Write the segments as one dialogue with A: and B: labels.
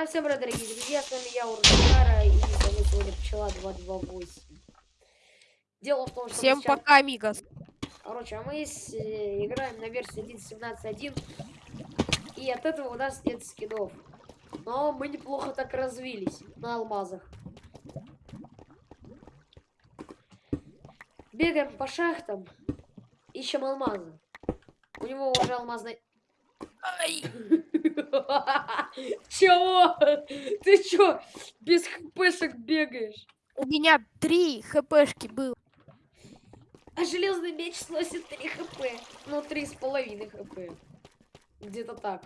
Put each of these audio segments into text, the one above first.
A: А всем привет, дорогие друзья, с вами я, Ургара, и с вами сегодня Пчела 228. Дело в том, что...
B: Всем
A: сейчас...
B: пока, амигос.
A: Короче, а мы с... э, играем на версии 1.17.1, и от этого у нас нет скинов. Но мы неплохо так развились на алмазах. Бегаем по шахтам, ищем алмазы. У него уже алмазный...
B: Ай.
A: Чего? Ты чё, без хпшек бегаешь?
B: У меня три хпшки было.
A: А железный меч сносит 3 хп. Ну, три с половиной хп. Где-то так.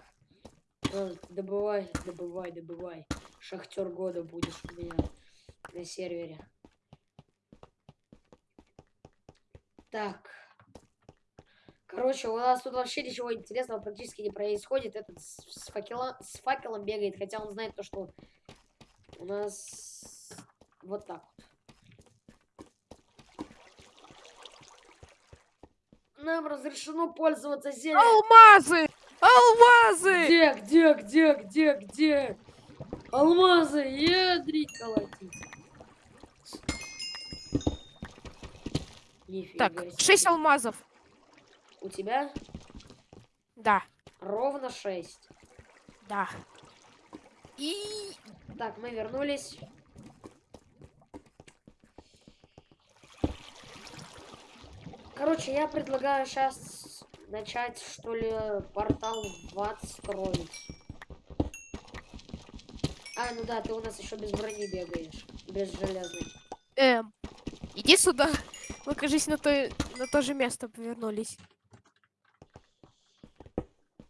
A: А, добывай, добывай, добывай. Шахтер года будешь у меня на сервере. Так. Короче, у нас тут вообще ничего интересного практически не происходит. Этот с, факела, с факелом бегает, хотя он знает то, что у нас вот так вот. Нам разрешено пользоваться зельем.
B: Алмазы! Алмазы!
A: Где, где, где, где, где? Алмазы, ядрить колотить. Нифига
B: Так,
A: себе.
B: шесть алмазов.
A: У тебя
B: Да,
A: ровно 6.
B: да. И
A: Так, мы вернулись. Короче, я предлагаю сейчас начать, что ли, портал в ад строить. А, ну да, ты у нас еще без брони бегаешь. Без железной.
B: эм, иди сюда. Мы, кажись, на то, на то же место повернулись.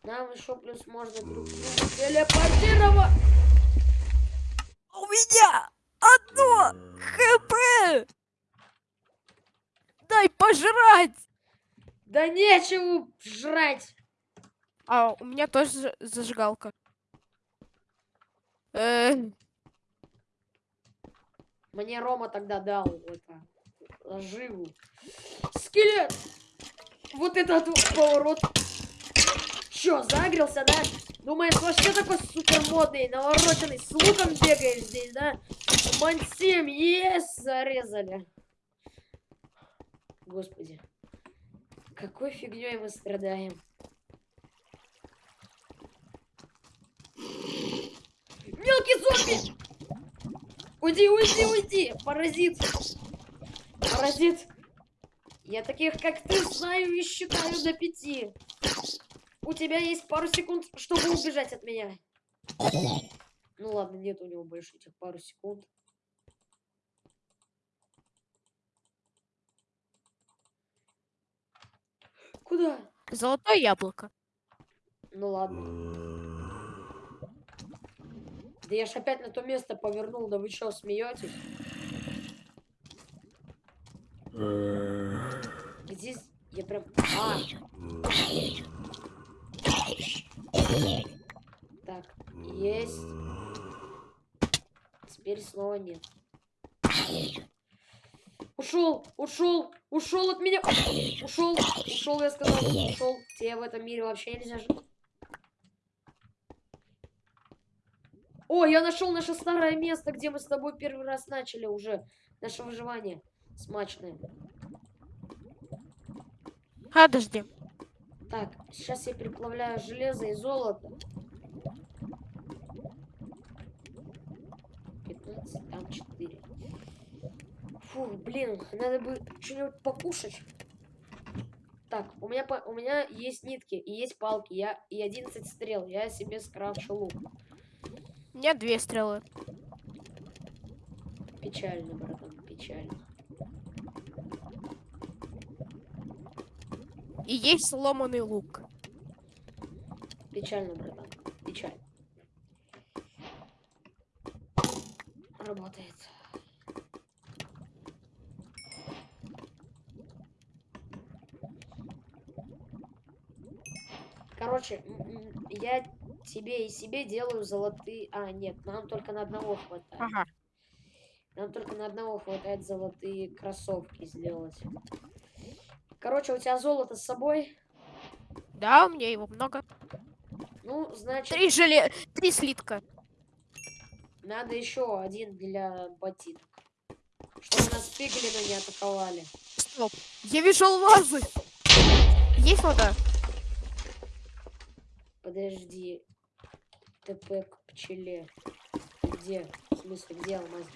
A: Нам еще плюс можно друг друга телепортировать.
B: У меня одно хп! Дай пожрать!
A: Да нечего жрать.
B: А, у меня тоже за- зажигалка. Э,
A: Мне Рома тогда дал это живу. Скелет! Вот этот вот поворот. Чё, загрелся, да? Думаешь, вообще такой супер модный, навороченный, с луком бегаешь здесь, да? Мансим, есть, зарезали. Господи. Какой фигней мы страдаем. Мелкий зомби! Уйди, уйди, уйди! Паразит! Паразит! Я таких, как ты, знаю и считаю до пяти. У тебя есть пару секунд, чтобы убежать от меня. Ну ладно, нет у него больше этих пару секунд. Куда?
B: золотое яблоко.
A: Ну ладно. Да я ж опять на то место повернул, да вы что, смеетесь? Здесь я прям... А! Так, есть. Теперь снова нет. Ушел, ушел, ушел от меня. Ушел, ушел, я сказал, ушел. Тебе в этом мире вообще нельзя жить. О, я нашел наше старое место, где мы с тобой первый раз начали уже наше выживание смачное.
B: Подожди.
A: Так, сейчас я переплавляю железо и золото. 15, там 4. Фу, блин, надо бы что-нибудь покушать. Так, у меня, у меня есть нитки и есть палки, я, и 11 стрел. Я себе скрафчу лук.
B: У меня две стрелы.
A: Печально, братан, печально.
B: И есть сломанный лук.
A: Печально, братан, печально. Работает. Короче, я тебе и себе делаю золотые... А, нет, нам только на одного хватает.
B: Ага.
A: Нам только на одного хватает золотые кроссовки сделать. Короче, у тебя золото с собой?
B: Да, у меня его много.
A: Ну, значит...
B: Три желе... Три слитка.
A: Надо еще один для ботинок. Чтобы нас пиглины не атаковали.
B: Стоп. Я вижу алмазы. Есть вода?
A: Подожди. ТП к пчеле. Где? В смысле, где алмаз?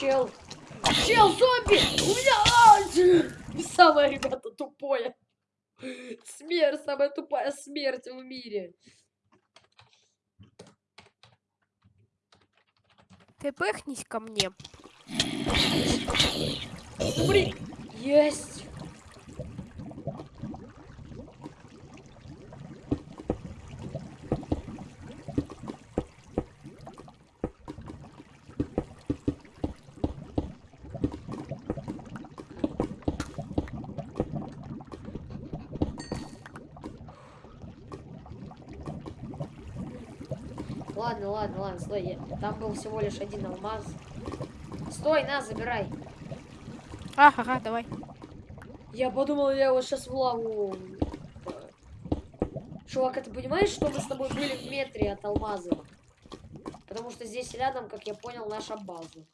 A: Чел. Чел, зомби! У меня... а, Самое, ребята, тупое. Смерть, самая тупая смерть в мире.
B: Ты пыхнись ко мне.
A: Блин, есть. Ладно, я- там был всего лишь один алмаз. Стой, на, забирай.
B: Ага, ага, давай.
A: Я подумал, я его сейчас в лаву. э, Чувак, а ты понимаешь, что мы с тобой были в метре от алмаза? Потому что здесь рядом, как я понял, наша база.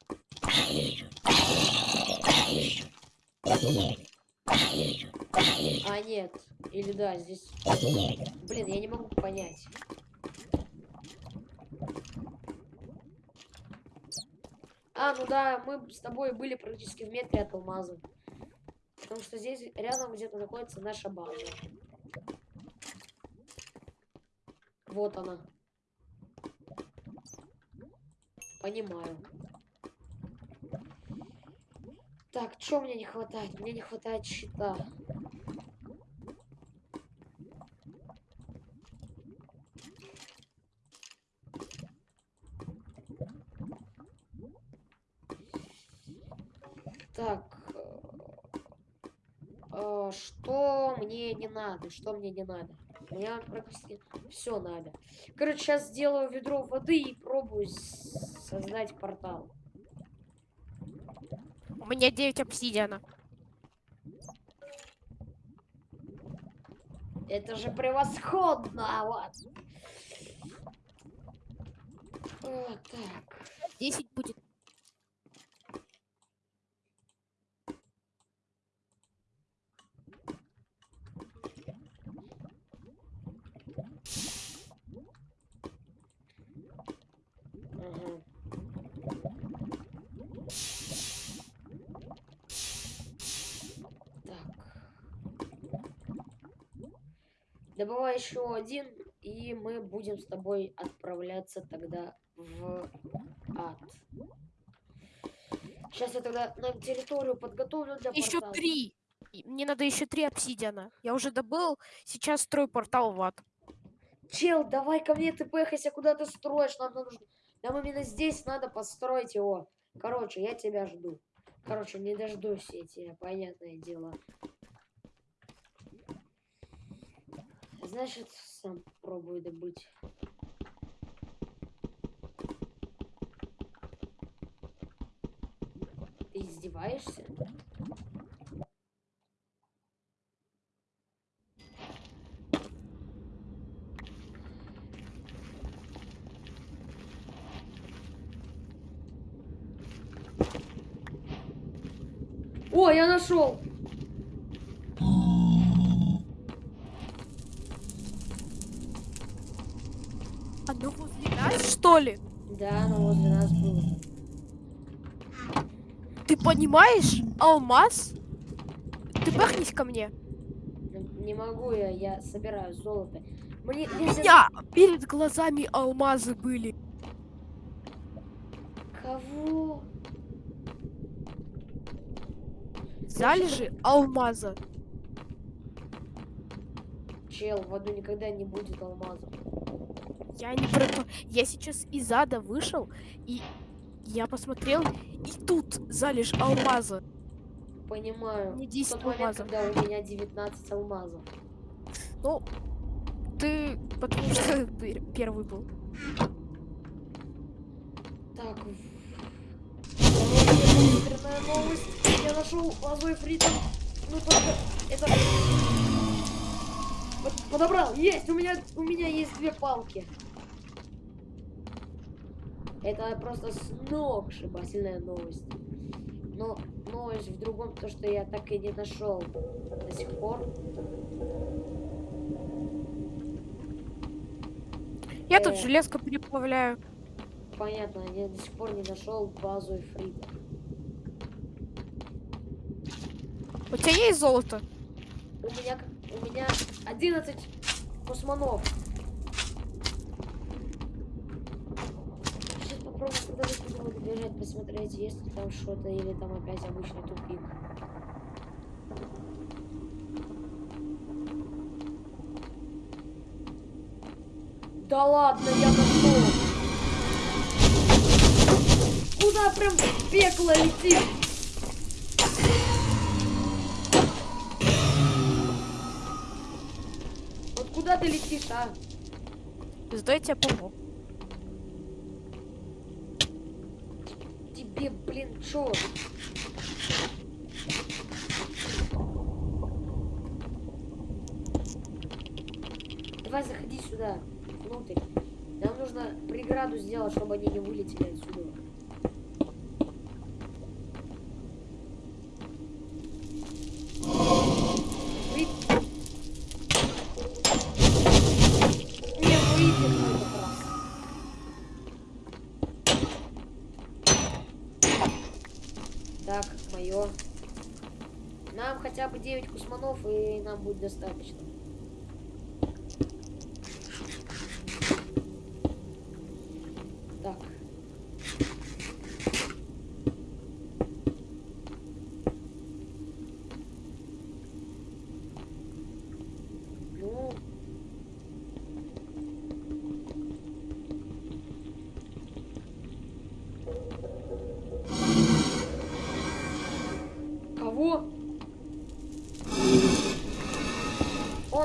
A: А, нет. Или да, здесь... Блин, я не могу понять. А, ну да, мы с тобой были практически в метре от алмаза. Потому что здесь рядом где-то находится наша база. Вот она. Понимаю. Так, что мне не хватает? Мне не хватает щита. Так. э, э, Что мне не надо? Что мне не надо? Мне практически все надо. Короче, сейчас сделаю ведро воды и пробую создать портал.
B: У меня 9 обсидиана.
A: Это же превосходно! Вот. О, так.
B: 10 будет.
A: Ага. Так. Добывай еще один, и мы будем с тобой отправляться тогда в ад. Сейчас я тогда нам территорию подготовлю для
B: Еще
A: портала.
B: три. Мне надо еще три обсидиана. Я уже добыл. Сейчас строю портал в ад.
A: Чел, давай ко мне ты пехайся, куда ты строишь, нам нужно... Нам именно здесь надо построить его. Короче, я тебя жду. Короче, не дождусь я тебя, понятное дело. Значит, сам пробую добыть. Ты издеваешься? О, я нашел!
B: Оно возле нас, что ли?
A: Да, оно возле нас было.
B: Ты понимаешь? Алмаз? Ты пыхнись ко мне.
A: Ну, Не могу я, я собираю золото. Мне,
B: У
A: мне за-
B: меня перед глазами алмазы были.
A: Кого?
B: Залежи алмаза.
A: Чел, в аду никогда не будет алмазов.
B: Я не про. Я сейчас из ада вышел, и я посмотрел, и тут залежь алмаза.
A: Понимаю.
B: Не
A: В
B: 10
A: тот момент,
B: алмазов.
A: когда у меня 19 алмазов.
B: Ну, ты потому что пер- первый был.
A: Так. Экстренная новость. Я нашел лозой фритом. Ну только это... Под- Подобрал. Есть! У меня, у меня есть две палки. Это просто сногсшибательная новость. Но новость в другом, то что я так и не нашел до сих пор.
B: Я тут
A: Э.
B: железку переплавляю.
A: Понятно, я до сих пор не нашел базу Эфрита.
B: У тебя есть золото?
A: У меня, у меня 11 космонов. Буду добежать, посмотреть, есть ли там что-то, или там опять обычный тупик. Да ладно, я нашел. Куда прям пекло летит? Вот куда ты летишь, а?
B: Зато я тебе помог.
A: Тебе, блин, чё? Давай заходи сюда, внутрь. Нам нужно преграду сделать, чтобы они не вылетели отсюда. Вы- Не выйдет в этот раз. Так, Нам хотя бы 9 кусманов, и нам будет достаточно.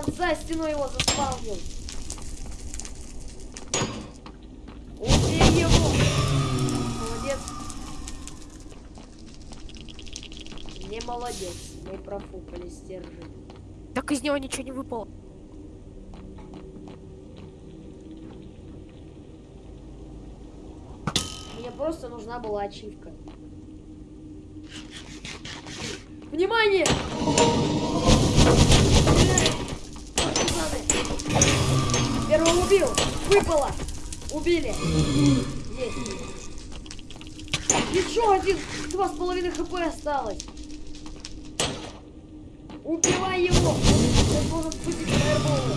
A: Он за стеной его заспавнил. Убей его! Молодец. Не молодец. Мы профукали стержень.
B: Так из него ничего не выпало.
A: Мне просто нужна была ачивка. Внимание! Убил! Выпало! Убили! Есть! Еще один! Два с половиной хп осталось! Убивай его! Он должен спустить фаерболы!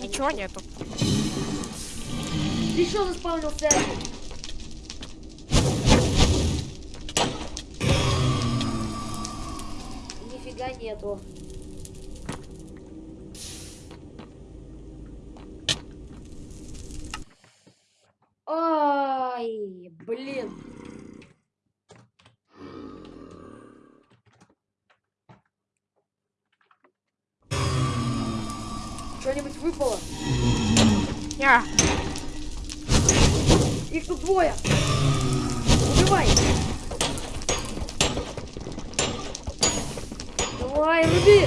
B: Ничего нету.
A: Еще заспавнился один. Нифига нету. Ай, блин. Что-нибудь выпало?
B: Я.
A: Их тут двое. Убивай. Давай, руби.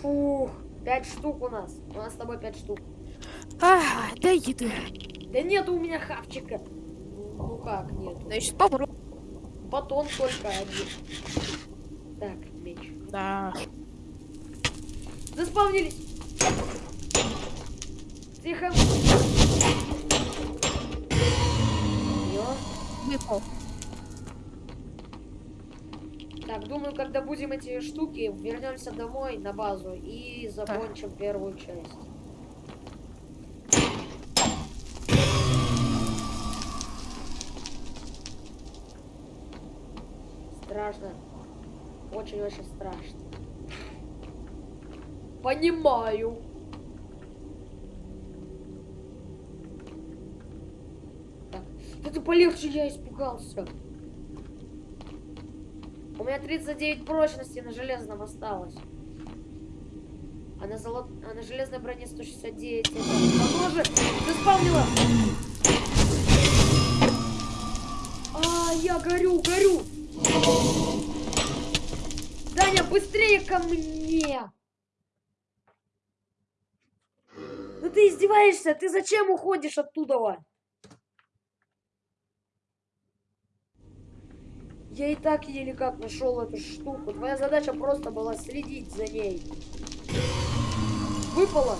A: Фух, пять штук у нас. У нас с тобой пять штук.
B: А, дай еды.
A: Да нету у меня хавчика. Ну как нет?
B: Значит, попробуй.
A: Батон только один. Так, меч.
B: Да.
A: Заспавнились. Тихо.
B: Выпал.
A: Так, думаю, когда будем эти штуки, вернемся домой на базу и закончим первую часть. Страшно. Очень-очень страшно. Понимаю. Так, ты полегче, я испугался. У меня 39 прочности на железном осталось. А на, золот... а на железной броне 169. Это... А тоже заспавнила! А, я горю, горю! Даня, быстрее ко мне! ты издеваешься? Ты зачем уходишь оттуда? Я и так еле как нашел эту штуку. Твоя задача просто была следить за ней. Выпало?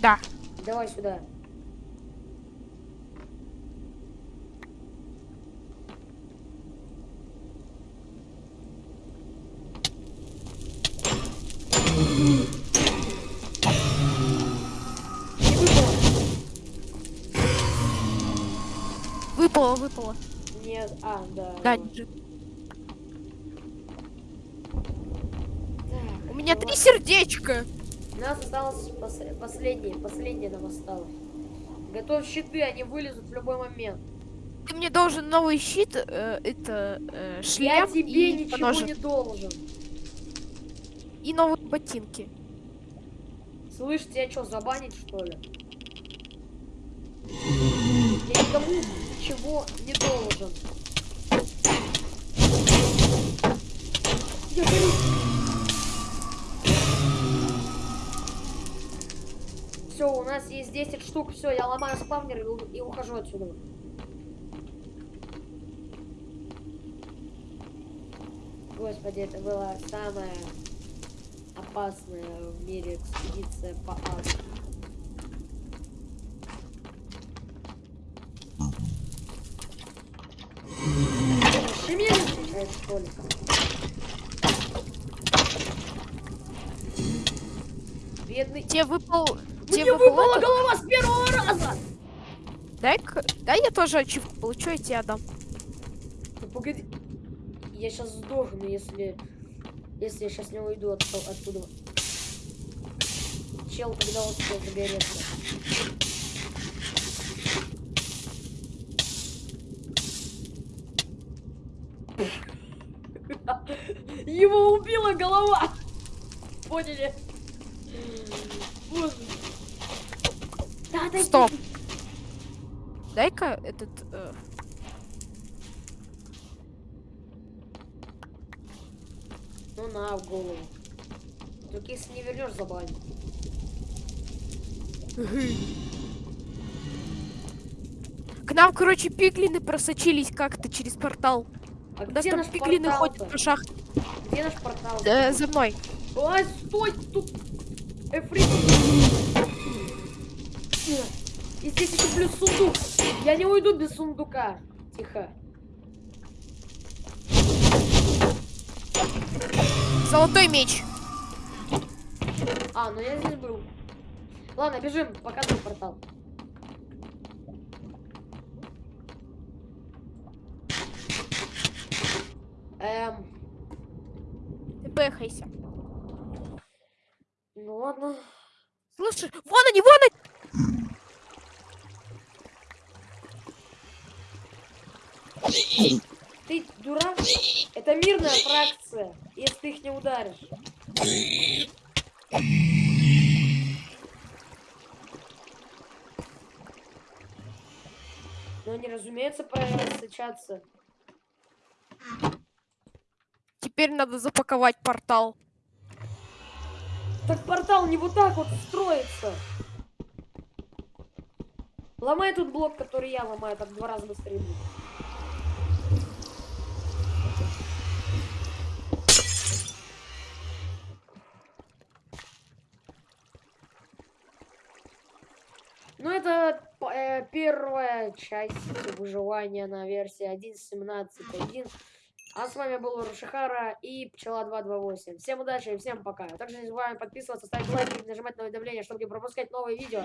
B: Да.
A: Давай сюда. Выпало,
B: выпало.
A: Нет, а, да.
B: Да.
A: Так,
B: У меня три сердечка.
A: У нас осталось пос- последнее, последнее нам осталось. Готовь щиты, они вылезут в любой момент.
B: Ты мне должен новый щит, э, это э,
A: Я
B: шлем
A: тебе
B: и
A: ничего
B: поножик.
A: не должен.
B: и новые ботинки.
A: Слышь, тебя что, забанить что ли? Я никому ничего не должен. Я. Все, у нас есть 10 штук. Все, я ломаю спавнер и, ухожу отсюда. Господи, это была самая опасная в мире экспедиция по аду. Что ли? Бедный.
B: Тебе выпал... тебе
A: Мне
B: выпал
A: выпала
B: этот?
A: голова с первого раза!
B: Дай-ка... Дай я тоже ачивку получу, я тебе отдам.
A: Ну погоди. Я сейчас сдохну, если... Если я сейчас не уйду от, оттуда. Чел, когда успел загореться. Его убила голова! Поняли? Боже. Да, да,
B: Стоп. Дай-ка этот... э,
A: Ну на, в голову. Только если не вернешь, забань.
B: К нам, короче, пиглины просочились как-то через портал.
A: А
B: У нас
A: где
B: там
A: наш
B: пиглины ходят по шахте.
A: Где наш портал?
B: Э, за мной.
A: Ой, стой, тут... Эфрит. И здесь еще плюс сундук. Я не уйду без сундука. Тихо.
B: Золотой меч.
A: А, ну я здесь был. Ладно, бежим, показывай портал. Эм,
B: бэхайся.
A: ну ладно.
B: Слушай, вон они, вон они!
A: Ты дурак? Это мирная фракция, если ты их не ударишь. Но они, разумеется, просочатся.
B: Теперь надо запаковать портал.
A: Так портал не вот так вот строится. Ломай тут блок, который я ломаю, так два раза быстрее будет. Ну, это э, первая часть выживания на версии 1.17.1. А с вами был Рушихара и Пчела 228. Всем удачи и всем пока. Также не забываем подписываться, ставить лайки и нажимать на уведомления, чтобы не пропускать новые видео.